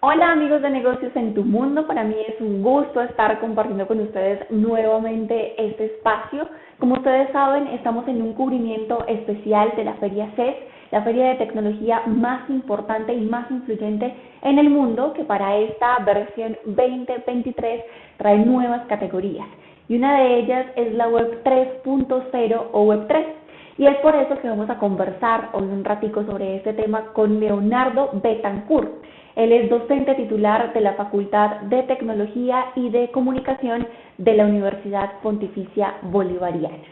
Hola amigos de negocios en tu mundo, para mí es un gusto estar compartiendo con ustedes nuevamente este espacio. Como ustedes saben, estamos en un cubrimiento especial de la Feria CES, la feria de tecnología más importante y más influyente en el mundo, que para esta versión 2023 trae nuevas categorías. Y una de ellas es la Web 3.0 o Web 3. Y es por eso que vamos a conversar hoy un ratico sobre este tema con Leonardo Betancourt. Él es docente titular de la Facultad de Tecnología y de Comunicación de la Universidad Pontificia Bolivariana.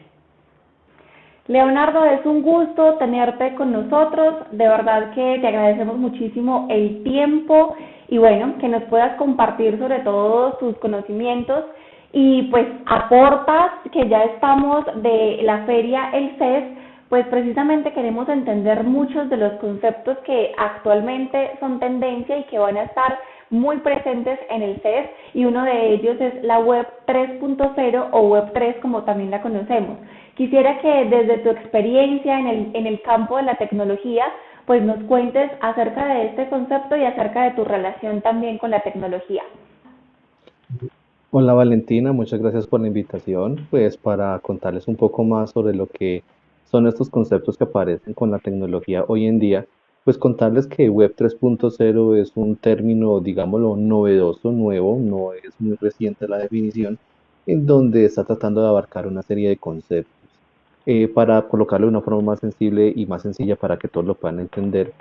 Leonardo, es un gusto tenerte con nosotros. De verdad que te agradecemos muchísimo el tiempo y bueno, que nos puedas compartir sobre todo tus conocimientos y pues aportas que ya estamos de la feria El CES pues precisamente queremos entender muchos de los conceptos que actualmente son tendencia y que van a estar muy presentes en el CES y uno de ellos es la web 3.0 o web 3 como también la conocemos. Quisiera que desde tu experiencia en el, en el campo de la tecnología pues nos cuentes acerca de este concepto y acerca de tu relación también con la tecnología. Hola Valentina, muchas gracias por la invitación. Pues para contarles un poco más sobre lo que son estos conceptos que aparecen con la tecnología hoy en día, pues contarles que Web 3.0 es un término, digámoslo, novedoso, nuevo, no es muy reciente la definición, en donde está tratando de abarcar una serie de conceptos. Eh, para colocarlo de una forma más sensible y más sencilla para que todos lo puedan entender,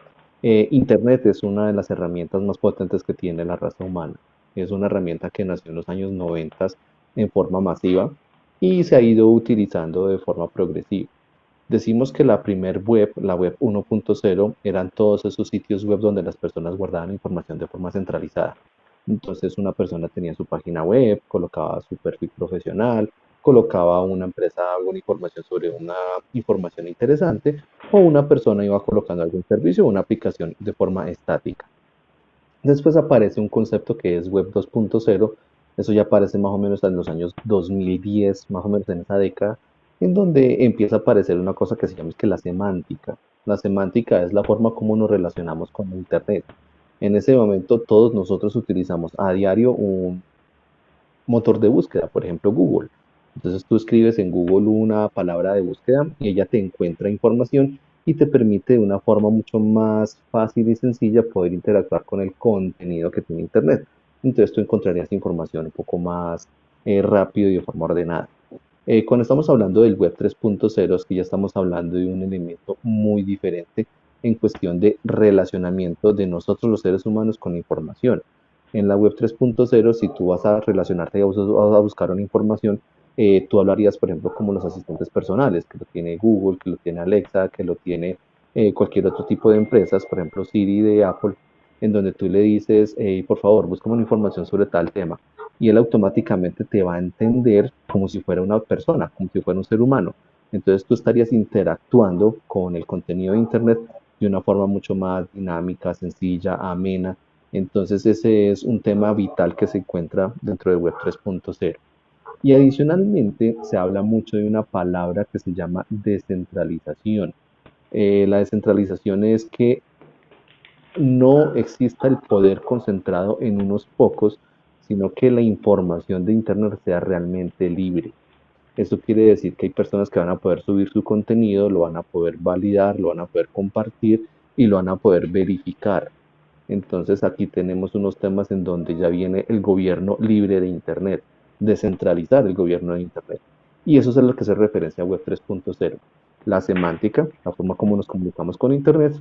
eh, Internet es una de las herramientas más potentes que tiene la raza humana. Es una herramienta que nació en los años 90 en forma masiva y se ha ido utilizando de forma progresiva. Decimos que la primer web, la web 1.0, eran todos esos sitios web donde las personas guardaban información de forma centralizada. Entonces una persona tenía su página web, colocaba su perfil profesional, colocaba una empresa alguna información sobre una información interesante o una persona iba colocando algún servicio o una aplicación de forma estática. Después aparece un concepto que es web 2.0, eso ya aparece más o menos en los años 2010, más o menos en esa década, en donde empieza a aparecer una cosa que se llama que la semántica. La semántica es la forma como nos relacionamos con Internet. En ese momento todos nosotros utilizamos a diario un motor de búsqueda, por ejemplo Google. Entonces tú escribes en Google una palabra de búsqueda y ella te encuentra información y te permite de una forma mucho más fácil y sencilla poder interactuar con el contenido que tiene Internet. Entonces tú encontrarías información un poco más eh, rápido y de forma ordenada. Eh, cuando estamos hablando del Web 3.0 es que ya estamos hablando de un elemento muy diferente en cuestión de relacionamiento de nosotros los seres humanos con la información. En la Web 3.0, si tú vas a relacionarte y vas a buscar una información, eh, tú hablarías, por ejemplo, como los asistentes personales, que lo tiene Google, que lo tiene Alexa, que lo tiene eh, cualquier otro tipo de empresas, por ejemplo Siri de Apple, en donde tú le dices, por favor, busca una información sobre tal tema y él automáticamente te va a entender como si fuera una persona, como si fuera un ser humano. Entonces tú estarías interactuando con el contenido de Internet de una forma mucho más dinámica, sencilla, amena. Entonces ese es un tema vital que se encuentra dentro de Web 3.0. Y adicionalmente se habla mucho de una palabra que se llama descentralización. Eh, la descentralización es que no exista el poder concentrado en unos pocos, sino que la información de Internet sea realmente libre. Eso quiere decir que hay personas que van a poder subir su contenido, lo van a poder validar, lo van a poder compartir y lo van a poder verificar. Entonces aquí tenemos unos temas en donde ya viene el gobierno libre de Internet, descentralizar el gobierno de Internet. Y eso es a lo que se referencia a Web 3.0. La semántica, la forma como nos comunicamos con Internet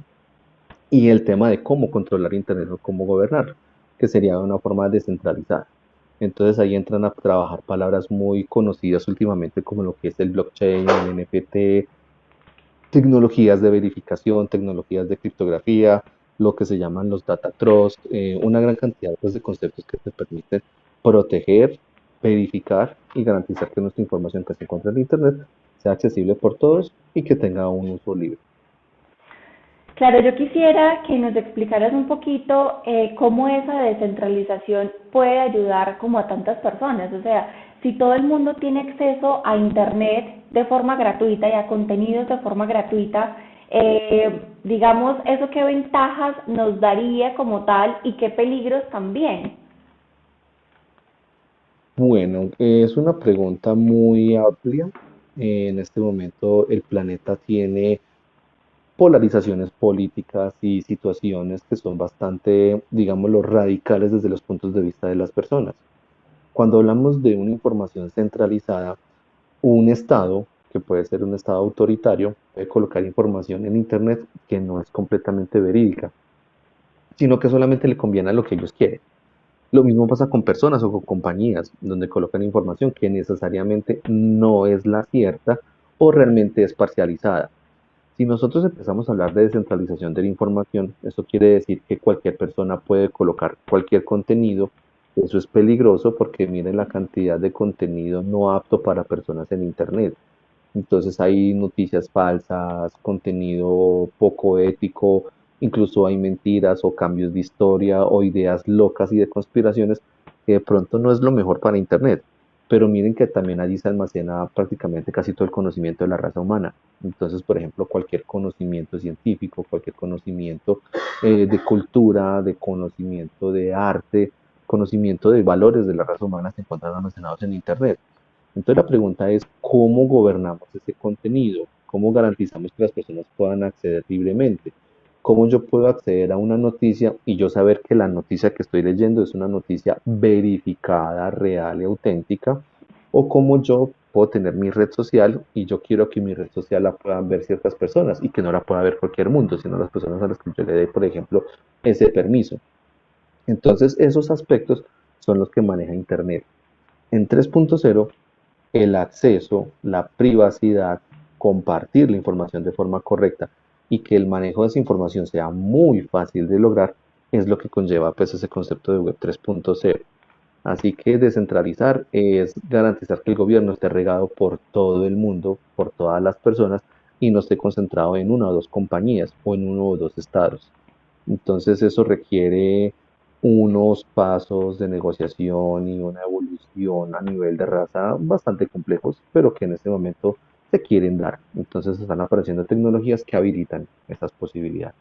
y el tema de cómo controlar Internet o cómo gobernarlo que sería una forma descentralizada. Entonces ahí entran a trabajar palabras muy conocidas últimamente como lo que es el blockchain, el NFT, tecnologías de verificación, tecnologías de criptografía, lo que se llaman los data trust, eh, una gran cantidad pues, de conceptos que te permiten proteger, verificar y garantizar que nuestra información que se encuentra en Internet sea accesible por todos y que tenga un uso libre. Claro, yo quisiera que nos explicaras un poquito eh, cómo esa descentralización puede ayudar como a tantas personas. O sea, si todo el mundo tiene acceso a Internet de forma gratuita y a contenidos de forma gratuita, eh, digamos, eso qué ventajas nos daría como tal y qué peligros también. Bueno, es una pregunta muy amplia. En este momento el planeta tiene polarizaciones políticas y situaciones que son bastante, digámoslo, radicales desde los puntos de vista de las personas. Cuando hablamos de una información centralizada, un Estado, que puede ser un Estado autoritario, puede colocar información en Internet que no es completamente verídica, sino que solamente le conviene a lo que ellos quieren. Lo mismo pasa con personas o con compañías donde colocan información que necesariamente no es la cierta o realmente es parcializada. Si nosotros empezamos a hablar de descentralización de la información, eso quiere decir que cualquier persona puede colocar cualquier contenido. Eso es peligroso porque miren la cantidad de contenido no apto para personas en Internet. Entonces hay noticias falsas, contenido poco ético, incluso hay mentiras o cambios de historia o ideas locas y de conspiraciones que de pronto no es lo mejor para Internet. Pero miren que también allí se almacena prácticamente casi todo el conocimiento de la raza humana. Entonces, por ejemplo, cualquier conocimiento científico, cualquier conocimiento eh, de cultura, de conocimiento de arte, conocimiento de valores de la raza humana se encuentran almacenados en Internet. Entonces la pregunta es, ¿cómo gobernamos ese contenido? ¿Cómo garantizamos que las personas puedan acceder libremente? ¿Cómo yo puedo acceder a una noticia y yo saber que la noticia que estoy leyendo es una noticia verificada, real y auténtica? ¿O cómo yo puedo tener mi red social y yo quiero que mi red social la puedan ver ciertas personas y que no la pueda ver cualquier mundo, sino las personas a las que yo le dé, por ejemplo, ese permiso? Entonces, esos aspectos son los que maneja Internet. En 3.0, el acceso, la privacidad, compartir la información de forma correcta y que el manejo de esa información sea muy fácil de lograr es lo que conlleva pues ese concepto de Web 3.0. Así que descentralizar es garantizar que el gobierno esté regado por todo el mundo, por todas las personas y no esté concentrado en una o dos compañías o en uno o dos estados. Entonces eso requiere unos pasos de negociación y una evolución a nivel de raza bastante complejos, pero que en este momento quieren dar. Entonces están apareciendo tecnologías que habilitan esas posibilidades.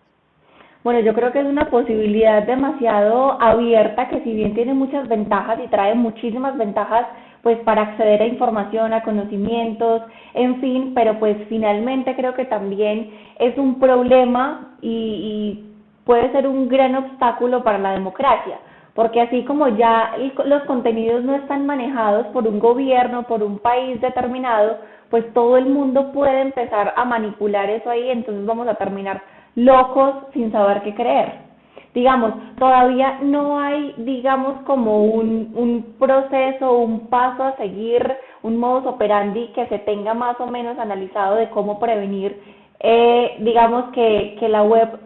Bueno, yo creo que es una posibilidad demasiado abierta que si bien tiene muchas ventajas y trae muchísimas ventajas pues para acceder a información, a conocimientos, en fin, pero pues finalmente creo que también es un problema y puede ser un gran obstáculo para la democracia, porque así como ya los contenidos no están manejados por un gobierno, por un país determinado, pues todo el mundo puede empezar a manipular eso ahí, entonces vamos a terminar locos sin saber qué creer. Digamos, todavía no hay, digamos, como un, un proceso, un paso a seguir, un modus operandi que se tenga más o menos analizado de cómo prevenir, eh, digamos, que, que la web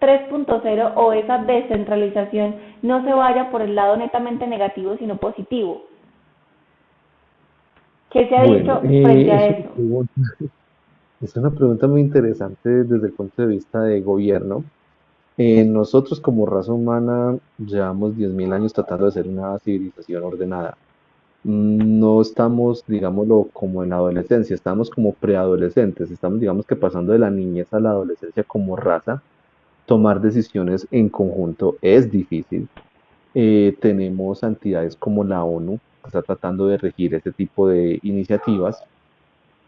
3.0 o esa descentralización no se vaya por el lado netamente negativo, sino positivo. ¿Qué se ha dicho eh, frente a eso? Es una pregunta muy interesante desde el punto de vista de gobierno. Eh, nosotros como raza humana llevamos 10.000 años tratando de ser una civilización ordenada. No estamos, digámoslo, como en la adolescencia, estamos como preadolescentes, estamos, digamos que pasando de la niñez a la adolescencia como raza. Tomar decisiones en conjunto es difícil. Eh, tenemos entidades como la ONU está tratando de regir este tipo de iniciativas.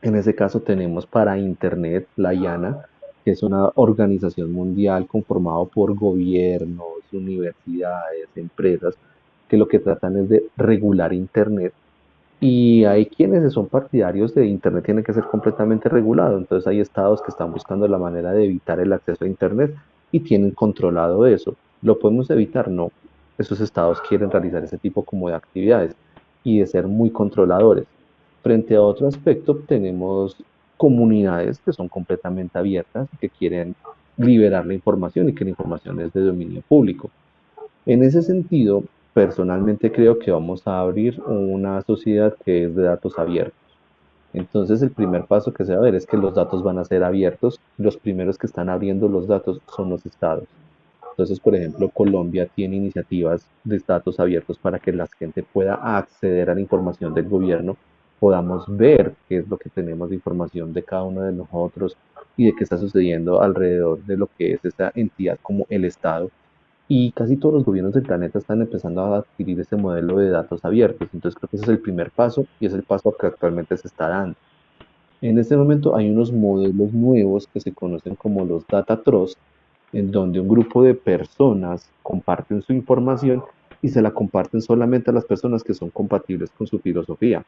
En ese caso tenemos para Internet la IANA, que es una organización mundial conformada por gobiernos, universidades, empresas, que lo que tratan es de regular Internet. Y hay quienes son partidarios de Internet tiene que ser completamente regulado. Entonces hay estados que están buscando la manera de evitar el acceso a Internet y tienen controlado eso. ¿Lo podemos evitar? No. Esos estados quieren realizar ese tipo como de actividades y de ser muy controladores. Frente a otro aspecto, tenemos comunidades que son completamente abiertas, que quieren liberar la información y que la información es de dominio público. En ese sentido, personalmente creo que vamos a abrir una sociedad que es de datos abiertos. Entonces el primer paso que se va a ver es que los datos van a ser abiertos. Los primeros que están abriendo los datos son los estados. Entonces, por ejemplo, Colombia tiene iniciativas de datos abiertos para que la gente pueda acceder a la información del gobierno podamos ver qué es lo que tenemos de información de cada uno de nosotros y de qué está sucediendo alrededor de lo que es esta entidad como el Estado. Y casi todos los gobiernos del planeta están empezando a adquirir ese modelo de datos abiertos. Entonces creo que ese es el primer paso y es el paso que actualmente se está dando. En este momento hay unos modelos nuevos que se conocen como los Data Trust, en donde un grupo de personas comparten su información y se la comparten solamente a las personas que son compatibles con su filosofía.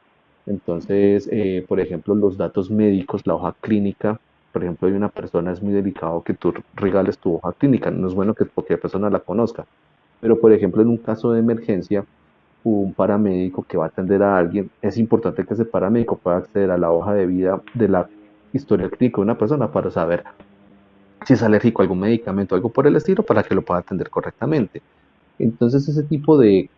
Entonces, eh, por ejemplo, los datos médicos, la hoja clínica, por ejemplo, hay una persona, es muy delicado que tú regales tu hoja clínica, no es bueno que cualquier persona la conozca, pero por ejemplo, en un caso de emergencia, un paramédico que va a atender a alguien, es importante que ese paramédico pueda acceder a la hoja de vida de la historia clínica de una persona para saber si es alérgico a algún medicamento algo por el estilo para que lo pueda atender correctamente. Entonces ese tipo de,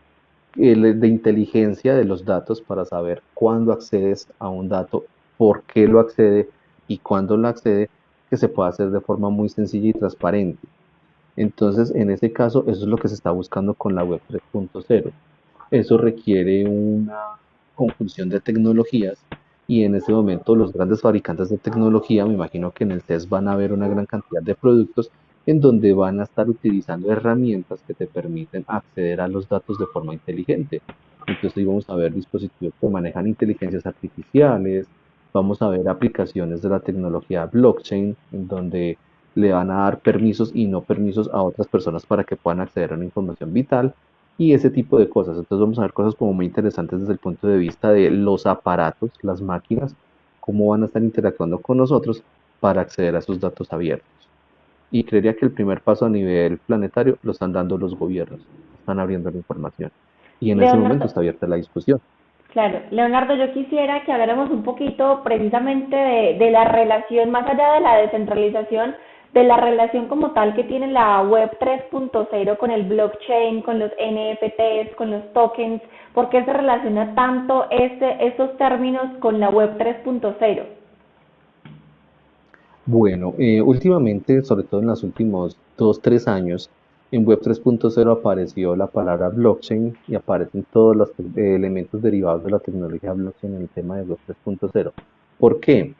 de inteligencia de los datos para saber cuándo accedes a un dato, por qué lo accede y cuándo lo accede, que se pueda hacer de forma muy sencilla y transparente. Entonces, en ese caso, eso es lo que se está buscando con la web 3.0. Eso requiere una conjunción de tecnologías y en este momento los grandes fabricantes de tecnología, me imagino que en el test van a ver una gran cantidad de productos en donde van a estar utilizando herramientas que te permiten acceder a los datos de forma inteligente. Entonces vamos a ver dispositivos que manejan inteligencias artificiales, vamos a ver aplicaciones de la tecnología blockchain, en donde le van a dar permisos y no permisos a otras personas para que puedan acceder a una información vital y ese tipo de cosas. Entonces vamos a ver cosas como muy interesantes desde el punto de vista de los aparatos, las máquinas, cómo van a estar interactuando con nosotros para acceder a esos datos abiertos. Y creería que el primer paso a nivel planetario lo están dando los gobiernos, están abriendo la información. Y en ese momento está abierta la discusión. Claro, Leonardo, yo quisiera que habláramos un poquito precisamente de, de la relación, más allá de la descentralización, de la relación como tal que tiene la web 3.0 con el blockchain, con los NFTs, con los tokens, ¿por qué se relaciona tanto este, estos términos con la web 3.0? Bueno, eh, últimamente, sobre todo en los últimos dos, tres años, en Web 3.0 apareció la palabra blockchain y aparecen todos los elementos derivados de la tecnología blockchain en el tema de Web 3.0. ¿Por qué?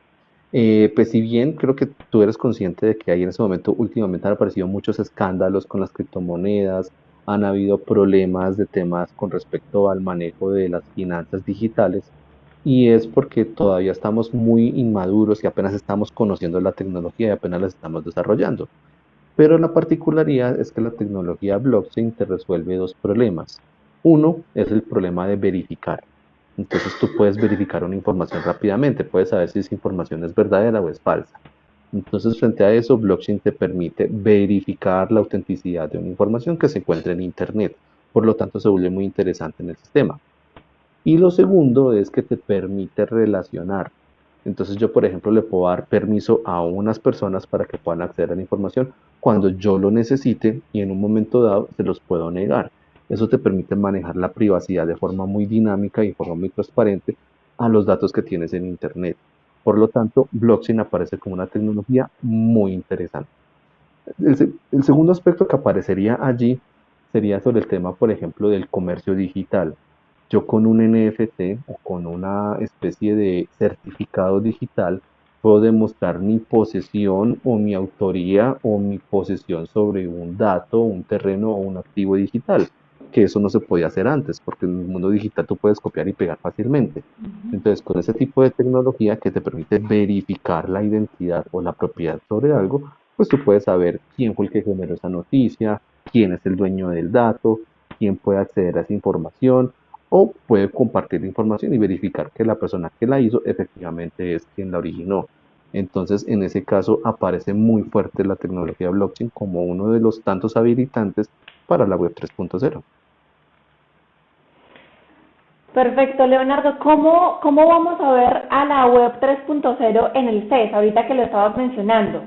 Eh, pues si bien creo que tú eres consciente de que hay en ese momento, últimamente han aparecido muchos escándalos con las criptomonedas, han habido problemas de temas con respecto al manejo de las finanzas digitales y es porque todavía estamos muy inmaduros y apenas estamos conociendo la tecnología y apenas la estamos desarrollando. Pero la particularidad es que la tecnología blockchain te resuelve dos problemas. Uno es el problema de verificar. Entonces tú puedes verificar una información rápidamente, puedes saber si esa información es verdadera o es falsa. Entonces frente a eso, blockchain te permite verificar la autenticidad de una información que se encuentra en Internet. Por lo tanto, se vuelve muy interesante en el sistema. Y lo segundo es que te permite relacionar. Entonces yo, por ejemplo, le puedo dar permiso a unas personas para que puedan acceder a la información cuando yo lo necesite y en un momento dado se los puedo negar. Eso te permite manejar la privacidad de forma muy dinámica y de forma muy transparente a los datos que tienes en Internet. Por lo tanto, blockchain aparece como una tecnología muy interesante. El, segundo aspecto que aparecería allí sería sobre el tema, por ejemplo, del comercio digital. Yo con un NFT o con una especie de certificado digital puedo demostrar mi posesión o mi autoría o mi posesión sobre un dato, un terreno o un activo digital que eso no se podía hacer antes, porque en el mundo digital tú puedes copiar y pegar fácilmente. Entonces, con ese tipo de tecnología que te permite verificar la identidad o la propiedad sobre algo, pues tú puedes saber quién fue el que generó esa noticia, quién es el dueño del dato, quién puede acceder a esa información, o puede compartir la información y verificar que la persona que la hizo efectivamente es quien la originó. Entonces, en ese caso, aparece muy fuerte la tecnología blockchain como uno de los tantos habilitantes para la web 3.0. Perfecto, Leonardo. ¿Cómo, ¿Cómo vamos a ver a la web 3.0 en el CES, ahorita que lo estabas mencionando?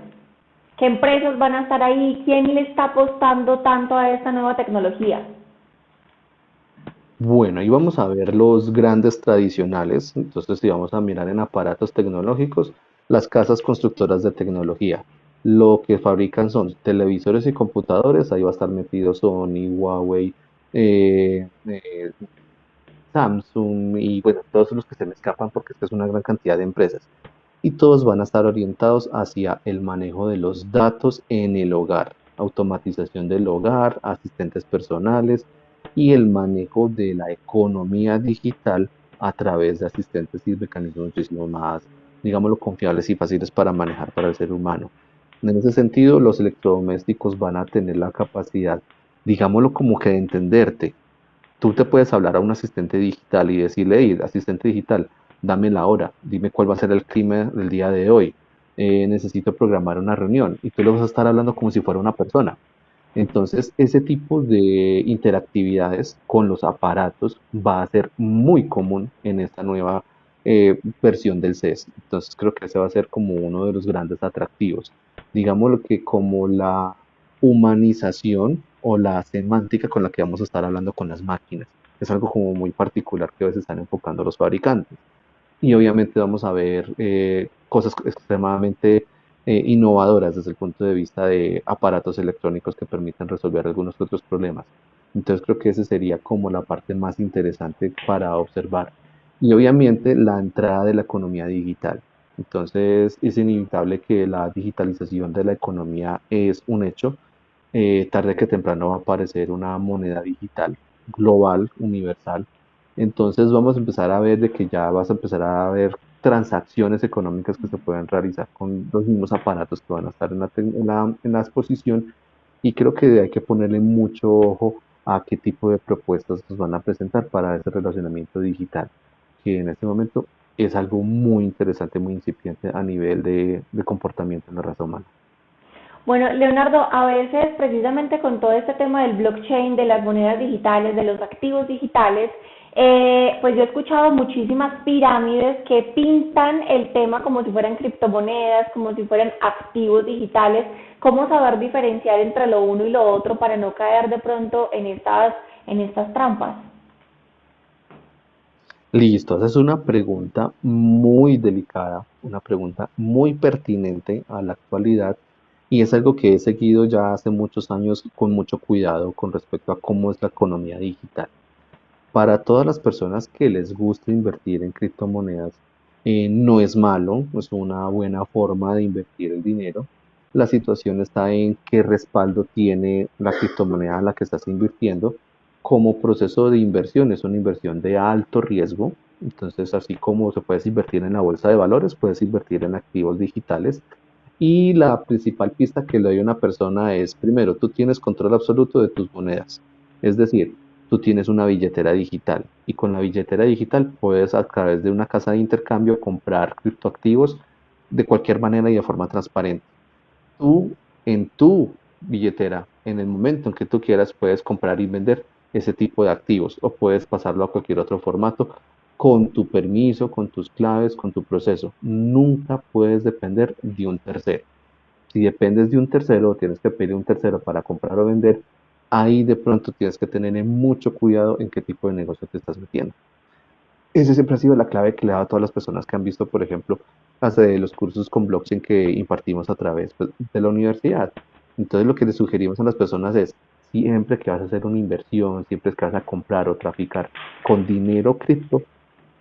¿Qué empresas van a estar ahí? ¿Quién le está apostando tanto a esta nueva tecnología? Bueno, ahí vamos a ver los grandes tradicionales. Entonces, si vamos a mirar en aparatos tecnológicos, las casas constructoras de tecnología. Lo que fabrican son televisores y computadores. Ahí va a estar metido Sony, Huawei, eh, eh, Samsung y bueno, todos los que se me escapan porque es una gran cantidad de empresas. Y todos van a estar orientados hacia el manejo de los datos en el hogar, automatización del hogar, asistentes personales y el manejo de la economía digital a través de asistentes y mecanismos muchísimo más, digámoslo, confiables y fáciles para manejar para el ser humano. En ese sentido, los electrodomésticos van a tener la capacidad, digámoslo como que de entenderte. Tú te puedes hablar a un asistente digital y decirle, hey, asistente digital, dame la hora, dime cuál va a ser el clima del día de hoy, eh, necesito programar una reunión y tú le vas a estar hablando como si fuera una persona. Entonces, ese tipo de interactividades con los aparatos va a ser muy común en esta nueva eh, versión del CES. Entonces, creo que ese va a ser como uno de los grandes atractivos. Digámoslo que como la humanización o la semántica con la que vamos a estar hablando con las máquinas. Es algo como muy particular que a veces están enfocando los fabricantes. Y obviamente vamos a ver eh, cosas extremadamente eh, innovadoras desde el punto de vista de aparatos electrónicos que permitan resolver algunos otros problemas. Entonces creo que esa sería como la parte más interesante para observar. Y obviamente la entrada de la economía digital. Entonces es inevitable que la digitalización de la economía es un hecho. Eh, tarde que temprano va a aparecer una moneda digital global, universal. Entonces vamos a empezar a ver de que ya vas a empezar a ver transacciones económicas que se pueden realizar con los mismos aparatos que van a estar en la, exposición y creo que hay que ponerle mucho ojo a qué tipo de propuestas nos van a presentar para ese relacionamiento digital, que en este momento es algo muy interesante, muy incipiente a nivel de, de comportamiento en la raza humana. Bueno, Leonardo, a veces precisamente con todo este tema del blockchain, de las monedas digitales, de los activos digitales, eh, pues yo he escuchado muchísimas pirámides que pintan el tema como si fueran criptomonedas, como si fueran activos digitales. ¿Cómo saber diferenciar entre lo uno y lo otro para no caer de pronto en estas, en estas trampas? Listo, esa es una pregunta muy delicada, una pregunta muy pertinente a la actualidad y es algo que he seguido ya hace muchos años con mucho cuidado con respecto a cómo es la economía digital. Para todas las personas que les gusta invertir en criptomonedas, eh, no es malo, es una buena forma de invertir el dinero. La situación está en qué respaldo tiene la criptomoneda en la que estás invirtiendo. Como proceso de inversión, es una inversión de alto riesgo. Entonces, así como se puede invertir en la bolsa de valores, puedes invertir en activos digitales. Y la principal pista que le doy una persona es, primero, tú tienes control absoluto de tus monedas. Es decir, tú tienes una billetera digital y con la billetera digital puedes a través de una casa de intercambio comprar criptoactivos de cualquier manera y de forma transparente. Tú en tu billetera, en el momento en que tú quieras, puedes comprar y vender ese tipo de activos o puedes pasarlo a cualquier otro formato con tu permiso, con tus claves, con tu proceso. Nunca puedes depender de un tercero. Si dependes de un tercero, tienes que pedir un tercero para comprar o vender, ahí de pronto tienes que tener mucho cuidado en qué tipo de negocio te estás metiendo. Esa siempre ha sido la clave que le he a todas las personas que han visto, por ejemplo, de los cursos con blockchain que impartimos a través pues, de la universidad. Entonces lo que le sugerimos a las personas es, siempre que vas a hacer una inversión, siempre que vas a comprar o traficar con dinero cripto,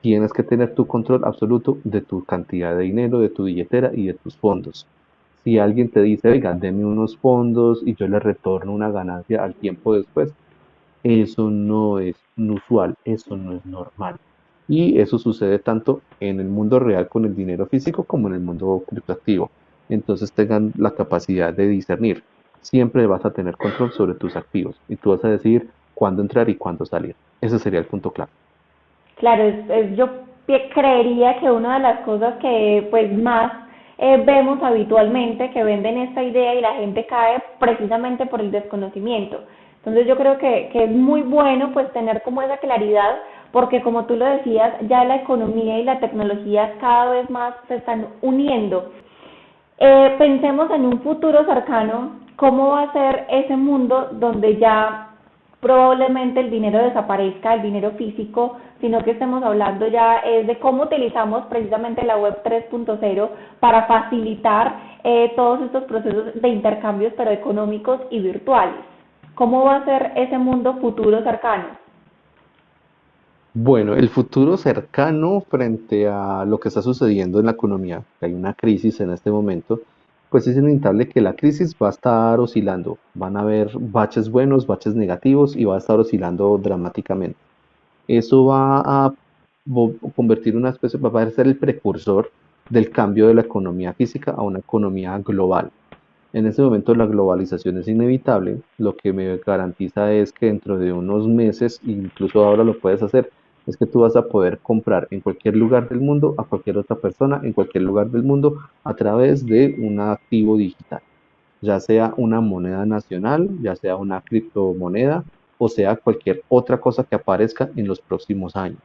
tienes que tener tu control absoluto de tu cantidad de dinero, de tu billetera y de tus fondos si alguien te dice, oiga, deme unos fondos y yo le retorno una ganancia al tiempo después, eso no es usual, eso no es normal. Y eso sucede tanto en el mundo real con el dinero físico como en el mundo criptoactivo. Entonces tengan la capacidad de discernir. Siempre vas a tener control sobre tus activos y tú vas a decidir cuándo entrar y cuándo salir. Ese sería el punto clave. Claro, yo creería que una de las cosas que pues más eh, vemos habitualmente que venden esta idea y la gente cae precisamente por el desconocimiento. Entonces yo creo que, que es muy bueno pues tener como esa claridad porque como tú lo decías, ya la economía y la tecnología cada vez más se están uniendo. Eh, pensemos en un futuro cercano, cómo va a ser ese mundo donde ya probablemente el dinero desaparezca, el dinero físico, sino que estemos hablando ya es de cómo utilizamos precisamente la web 3.0 para facilitar eh, todos estos procesos de intercambios, pero económicos y virtuales. ¿Cómo va a ser ese mundo futuro cercano? Bueno, el futuro cercano frente a lo que está sucediendo en la economía, hay una crisis en este momento, pues es inevitable que la crisis va a estar oscilando. Van a haber baches buenos, baches negativos y va a estar oscilando dramáticamente. Eso va a convertir una especie, va a ser el precursor del cambio de la economía física a una economía global. En ese momento la globalización es inevitable, lo que me garantiza es que dentro de unos meses, incluso ahora lo puedes hacer, es que tú vas a poder comprar en cualquier lugar del mundo a cualquier otra persona en cualquier lugar del mundo a través de un activo digital, ya sea una moneda nacional, ya sea una criptomoneda o sea cualquier otra cosa que aparezca en los próximos años.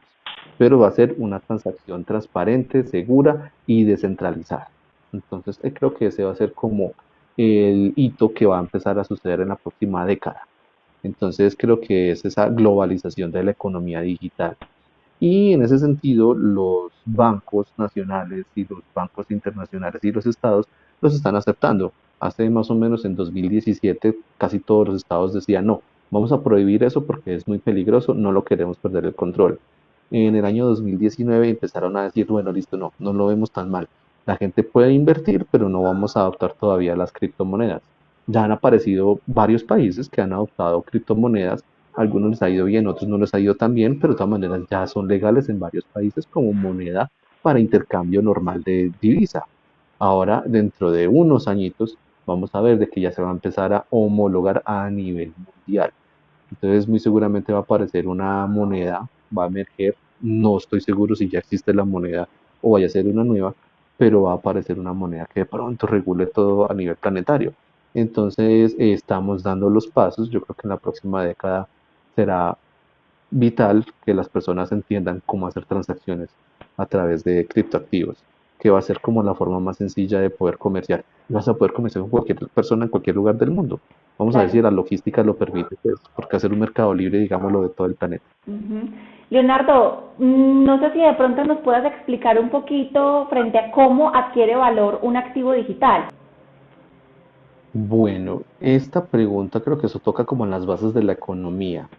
Pero va a ser una transacción transparente, segura y descentralizada. Entonces, eh, creo que ese va a ser como el hito que va a empezar a suceder en la próxima década. Entonces creo que es esa globalización de la economía digital. Y en ese sentido, los bancos nacionales y los bancos internacionales y los estados los están aceptando. Hace más o menos en 2017 casi todos los estados decían, no, vamos a prohibir eso porque es muy peligroso, no lo queremos perder el control. En el año 2019 empezaron a decir, bueno, listo, no, no lo vemos tan mal. La gente puede invertir, pero no vamos a adoptar todavía las criptomonedas. Ya han aparecido varios países que han adoptado criptomonedas algunos les ha ido bien, otros no les ha ido tan bien, pero de todas maneras ya son legales en varios países como moneda para intercambio normal de divisa. Ahora, dentro de unos añitos, vamos a ver de que ya se va a empezar a homologar a nivel mundial. Entonces, muy seguramente va a aparecer una moneda, va a emerger, no estoy seguro si ya existe la moneda o vaya a ser una nueva, pero va a aparecer una moneda que de pronto regule todo a nivel planetario. Entonces, eh, estamos dando los pasos, yo creo que en la próxima década será vital que las personas entiendan cómo hacer transacciones a través de criptoactivos, que va a ser como la forma más sencilla de poder comerciar. Vas a poder comerciar con cualquier persona en cualquier lugar del mundo. Vamos a ver si la logística lo permite, pues, porque hacer un mercado libre, digámoslo, de todo el planeta. Leonardo, mm, no sé si de pronto nos puedas explicar un poquito frente a cómo adquiere valor un activo digital. Bueno, esta pregunta creo que eso toca como en las bases de la economía.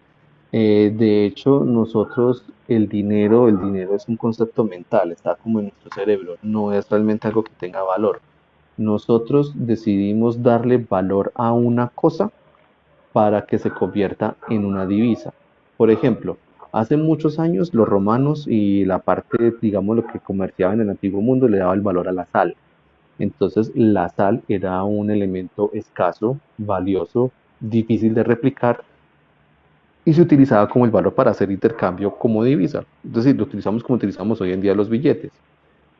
Eh, de hecho, nosotros, el dinero, el dinero es un concepto mental, está como en nuestro cerebro, no es realmente algo que tenga valor. Nosotros decidimos darle valor a una cosa para que se convierta en una divisa. Por ejemplo, hace muchos años los romanos y la parte, digamos, lo que comerciaba en el antiguo mundo le daba el valor a la sal. Entonces, la sal era un elemento escaso, valioso, difícil de replicar y se utilizaba como el valor para hacer intercambio como divisa. Es decir, lo utilizamos como utilizamos hoy en día los billetes.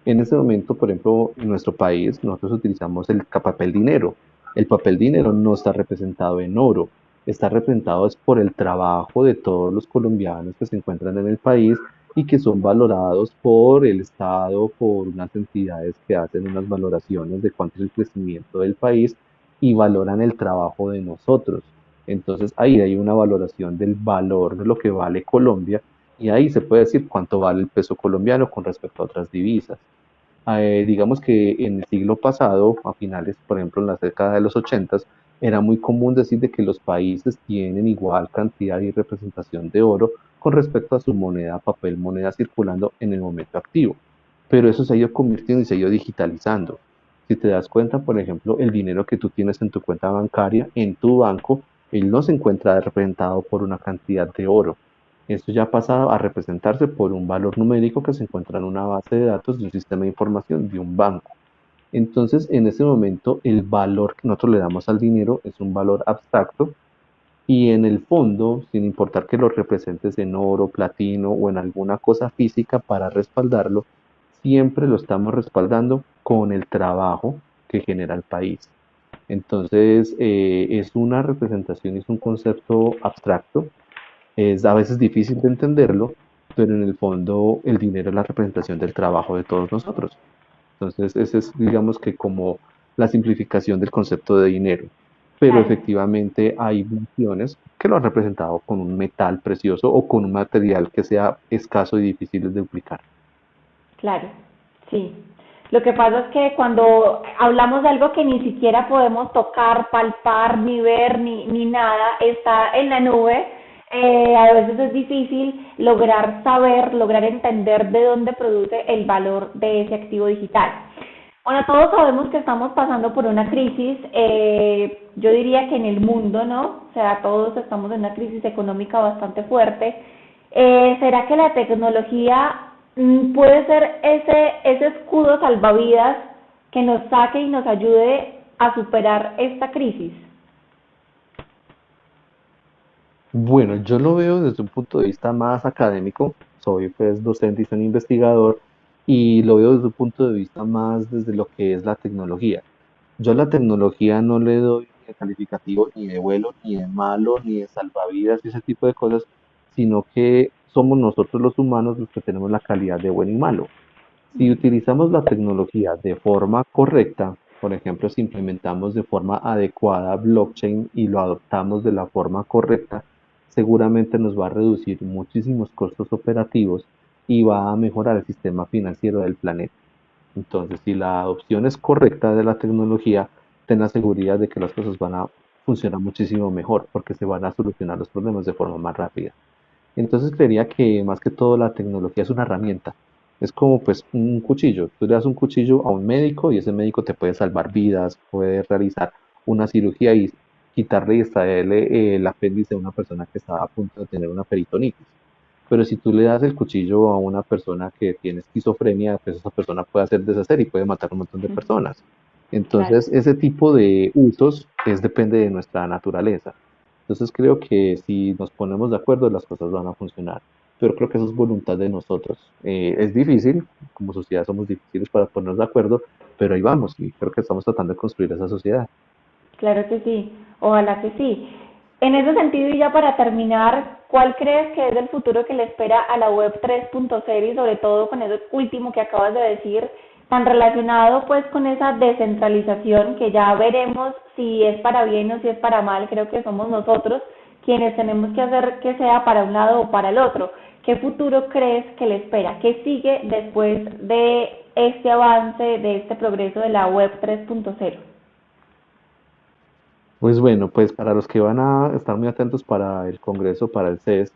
En ese momento, por ejemplo, en nuestro país, nosotros utilizamos el papel dinero. El papel dinero no está representado en oro, está representado es por el trabajo de todos los colombianos que se encuentran en el país y que son valorados por el Estado, por unas entidades que hacen unas valoraciones de cuánto es el crecimiento del país y valoran el trabajo de nosotros. Entonces ahí hay una valoración del valor de lo que vale Colombia y ahí se puede decir cuánto vale el peso colombiano con respecto a otras divisas. Eh, digamos que en el siglo pasado, a finales, por ejemplo, en la década de los 80, era muy común decir de que los países tienen igual cantidad y representación de oro con respecto a su moneda, papel, moneda circulando en el momento activo. Pero eso se ha ido convirtiendo y se ha ido digitalizando. Si te das cuenta, por ejemplo, el dinero que tú tienes en tu cuenta bancaria, en tu banco, él no se encuentra representado por una cantidad de oro. Esto ya ha pasado a representarse por un valor numérico que se encuentra en una base de datos de un sistema de información de un banco. Entonces, en ese momento, el valor que nosotros le damos al dinero es un valor abstracto y en el fondo, sin importar que lo representes en oro, platino o en alguna cosa física para respaldarlo, siempre lo estamos respaldando con el trabajo que genera el país. Entonces, eh, es una representación, es un concepto abstracto, es a veces difícil de entenderlo, pero en el fondo el dinero es la representación del trabajo de todos nosotros. Entonces, ese es, digamos que como la simplificación del concepto de dinero. Pero Claro, efectivamente hay funciones que lo han representado con un metal precioso o con un material que sea escaso y difícil de duplicar. claro, sí. Lo que pasa es que cuando hablamos de algo que ni siquiera podemos tocar, palpar, ni ver, ni, ni nada, está en la nube, eh, a veces es difícil lograr saber, lograr entender de dónde produce el valor de ese activo digital. Bueno, todos sabemos que estamos pasando por una crisis, eh, yo diría que en el mundo, ¿no? O sea, todos estamos en una crisis económica bastante fuerte. Eh, ¿Será que la tecnología mm, puede ser ese, ese escudo salvavidas que nos saque y nos ayude a superar esta crisis? Bueno, yo lo veo desde un punto de vista más académico. Soy pues docente y soy investigador y lo veo desde un punto de vista más desde lo que es la tecnología. Yo a la tecnología no le doy ni de calificativo ni de vuelo, ni de malo, ni de salvavidas y ese tipo de cosas, sino que somos nosotros los humanos los que tenemos la calidad de bueno y malo. Si utilizamos la tecnología de forma correcta, por ejemplo, si implementamos de forma adecuada blockchain y lo adoptamos de la forma correcta, seguramente nos va a reducir muchísimos costos operativos y va a mejorar el sistema financiero del planeta. Entonces, si la adopción es correcta de la tecnología, ten la seguridad de que las cosas van a funcionar muchísimo mejor porque se van a solucionar los problemas de forma más rápida. Entonces creería que más que todo la tecnología es una herramienta. Es como pues un cuchillo. Tú le das un cuchillo a un médico y ese médico te puede salvar vidas, puede realizar una cirugía y quitarle y extraerle el apéndice a una persona que está a punto de tener una peritonitis. Pero si tú le das el cuchillo a una persona que tiene esquizofrenia, pues esa persona puede hacer deshacer y puede matar a un montón de personas. Entonces, ese tipo de usos es depende de nuestra naturaleza. Entonces, creo que si nos ponemos de acuerdo, las cosas van a funcionar. Pero creo que eso es voluntad de nosotros. Eh, es difícil, como sociedad somos difíciles para ponernos de acuerdo, pero ahí vamos y creo que estamos tratando de construir esa sociedad. Claro que sí, ojalá que sí. En ese sentido, y ya para terminar, ¿cuál crees que es el futuro que le espera a la web 3.0 y sobre todo con eso último que acabas de decir, tan relacionado pues con esa descentralización que ya veremos si es para bien o si es para mal, creo que somos nosotros quienes tenemos que hacer que sea para un lado o para el otro. ¿Qué futuro crees que le espera? ¿Qué sigue después de este avance, de este progreso de la web 3.0? Pues bueno, pues para los que van a estar muy atentos para el Congreso, para el CES,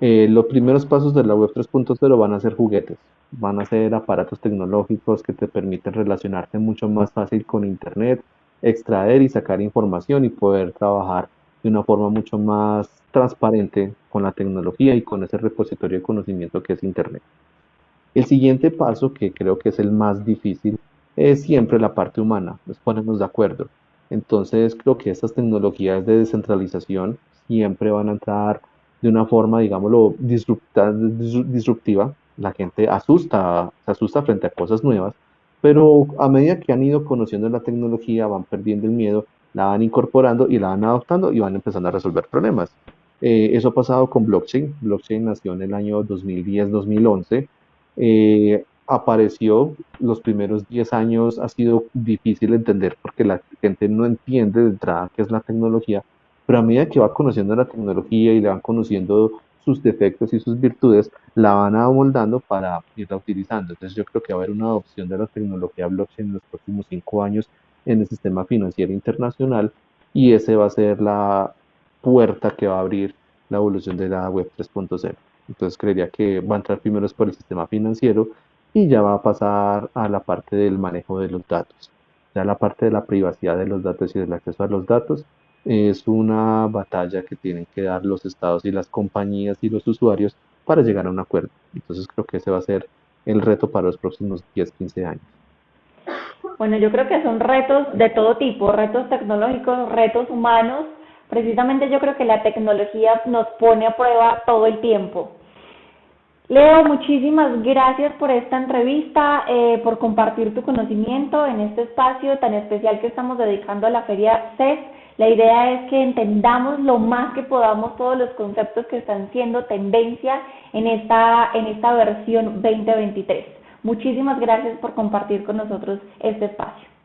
eh, los primeros pasos de la Web 3.0 van a ser juguetes, van a ser aparatos tecnológicos que te permiten relacionarte mucho más fácil con Internet, extraer y sacar información y poder trabajar de una forma mucho más transparente con la tecnología y con ese repositorio de conocimiento que es Internet. El siguiente paso, que creo que es el más difícil, es siempre la parte humana, nos ponemos de acuerdo. Entonces creo que estas tecnologías de descentralización siempre van a entrar de una forma, digámoslo, disruptiva. La gente asusta, se asusta frente a cosas nuevas, pero a medida que han ido conociendo la tecnología, van perdiendo el miedo, la van incorporando y la van adoptando y van empezando a resolver problemas. Eh, eso ha pasado con blockchain. Blockchain nació en el año 2010-2011 apareció los primeros 10 años ha sido difícil entender porque la gente no entiende de entrada qué es la tecnología, pero a medida que va conociendo la tecnología y le van conociendo sus defectos y sus virtudes, la van amoldando para irla utilizando. Entonces yo creo que va a haber una adopción de la tecnología blockchain en los próximos 5 años en el sistema financiero internacional y ese va a ser la puerta que va a abrir la evolución de la web 3.0. Entonces creería que va a entrar primero por el sistema financiero y ya va a pasar a la parte del manejo de los datos. Ya la parte de la privacidad de los datos y del acceso a los datos es una batalla que tienen que dar los estados y las compañías y los usuarios para llegar a un acuerdo. Entonces creo que ese va a ser el reto para los próximos 10, 15 años. Bueno, yo creo que son retos de todo tipo, retos tecnológicos, retos humanos. Precisamente yo creo que la tecnología nos pone a prueba todo el tiempo. Leo, muchísimas gracias por esta entrevista, eh, por compartir tu conocimiento en este espacio tan especial que estamos dedicando a la Feria CES. La idea es que entendamos lo más que podamos todos los conceptos que están siendo tendencia en esta, en esta versión 2023. Muchísimas gracias por compartir con nosotros este espacio.